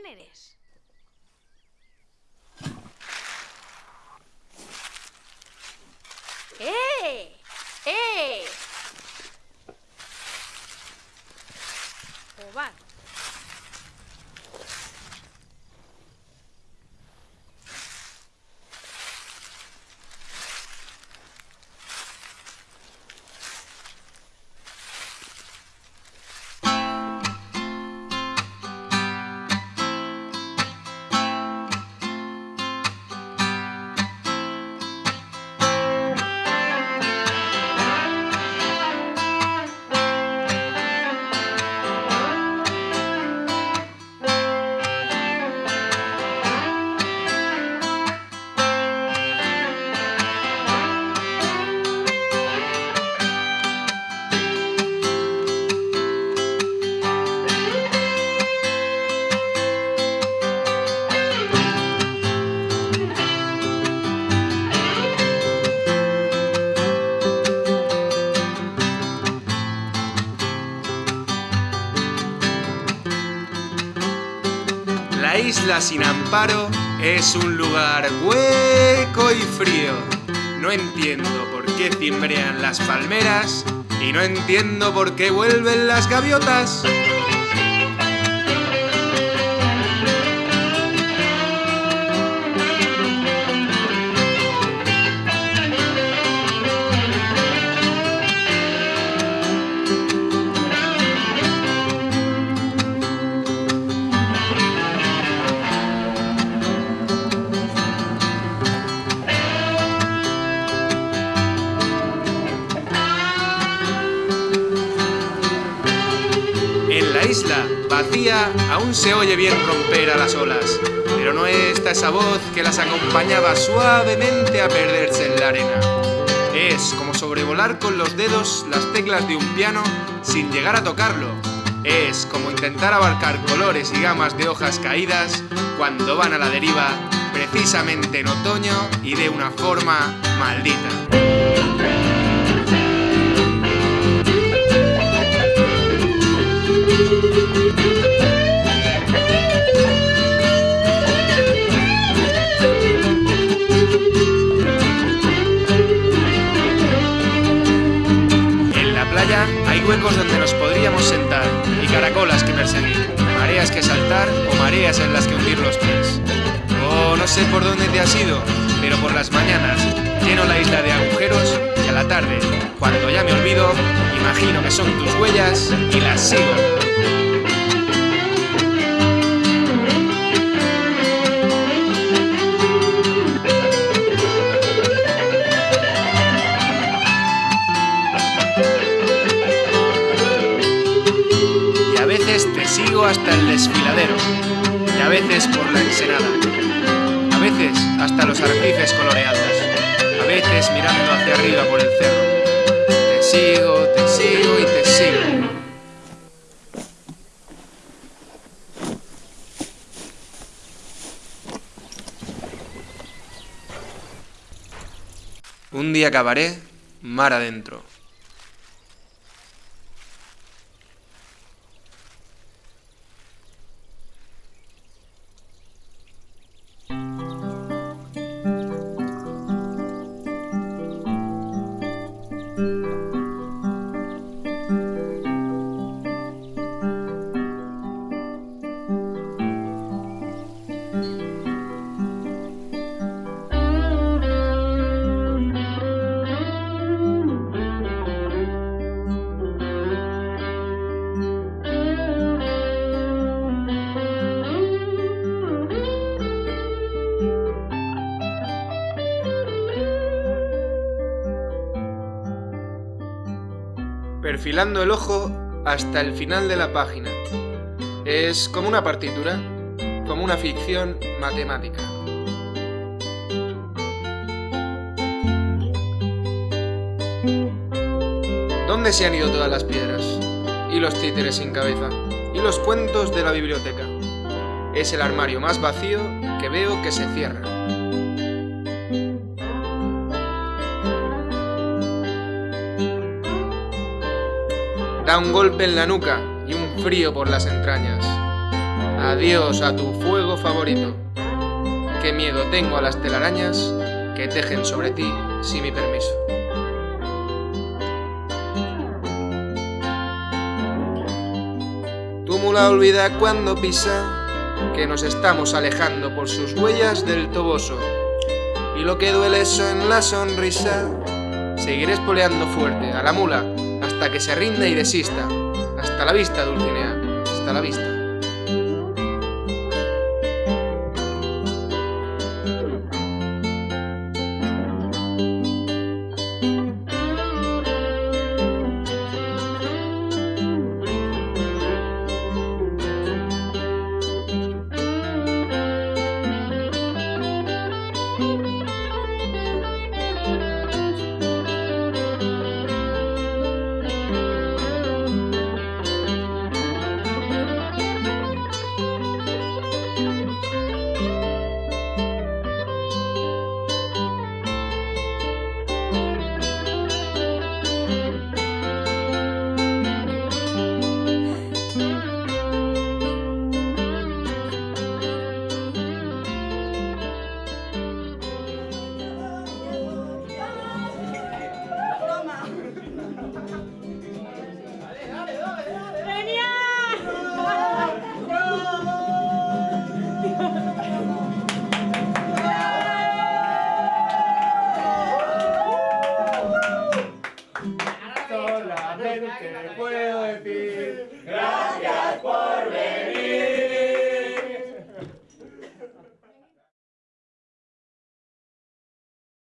¿Quién eres? ¡Eh! ¡Eh! Isla sin amparo es un lugar hueco y frío. No entiendo por qué cimbrean las palmeras y no entiendo por qué vuelven las gaviotas. Isla vacía aún se oye bien romper a las olas, pero no está esa voz que las acompañaba suavemente a perderse en la arena. Es como sobrevolar con los dedos las teclas de un piano sin llegar a tocarlo. Es como intentar abarcar colores y gamas de hojas caídas cuando van a la deriva, precisamente en otoño y de una forma maldita. Hay huecos donde nos podríamos sentar y caracolas que perseguir, mareas que saltar o mareas en las que hundir los pies. Oh, no sé por dónde te has ido, pero por las mañanas lleno la isla de agujeros y a la tarde, cuando ya me olvido, imagino que son tus huellas y las sigo. veces te sigo hasta el desfiladero, y a veces por la ensenada, a veces hasta los arrecifes coloreados, a veces mirando hacia arriba por el cerro. Te sigo, te sigo y te sigo. Un día acabaré mar adentro. Perfilando el ojo hasta el final de la página. Es como una partitura, como una ficción matemática. ¿Dónde se han ido todas las piedras? Y los títeres sin cabeza. Y los cuentos de la biblioteca. Es el armario más vacío que veo que se cierra. Da un golpe en la nuca y un frío por las entrañas. Adiós a tu fuego favorito. Qué miedo tengo a las telarañas que tejen sobre ti sin mi permiso. Tu mula olvida cuando pisa que nos estamos alejando por sus huellas del toboso. Y lo que duele eso en la sonrisa, seguiré espoleando fuerte a la mula hasta que se rinda y desista. Hasta la vista, Dulcinea, hasta la vista.